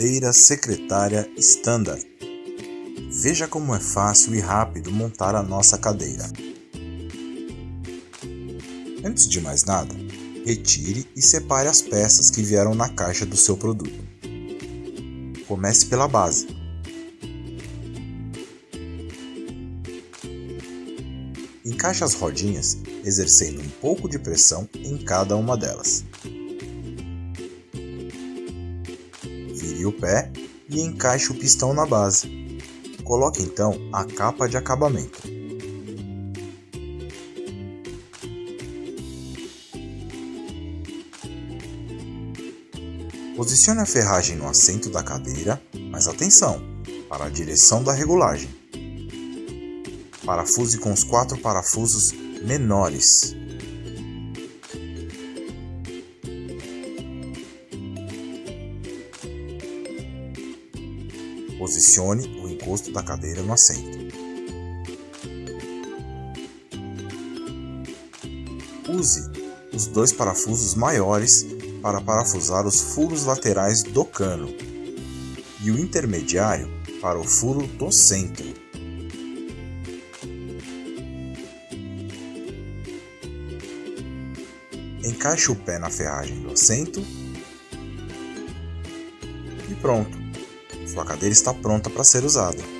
cadeira secretária Standard. Veja como é fácil e rápido montar a nossa cadeira. Antes de mais nada, retire e separe as peças que vieram na caixa do seu produto. Comece pela base. Encaixe as rodinhas, exercendo um pouco de pressão em cada uma delas. Vire o pé e encaixe o pistão na base. Coloque então a capa de acabamento. Posicione a ferragem no assento da cadeira, mas atenção, para a direção da regulagem. Parafuse com os quatro parafusos menores. Posicione o encosto da cadeira no assento. Use os dois parafusos maiores para parafusar os furos laterais do cano e o intermediário para o furo do centro. Encaixe o pé na ferragem do assento e pronto. Sua cadeira está pronta para ser usada.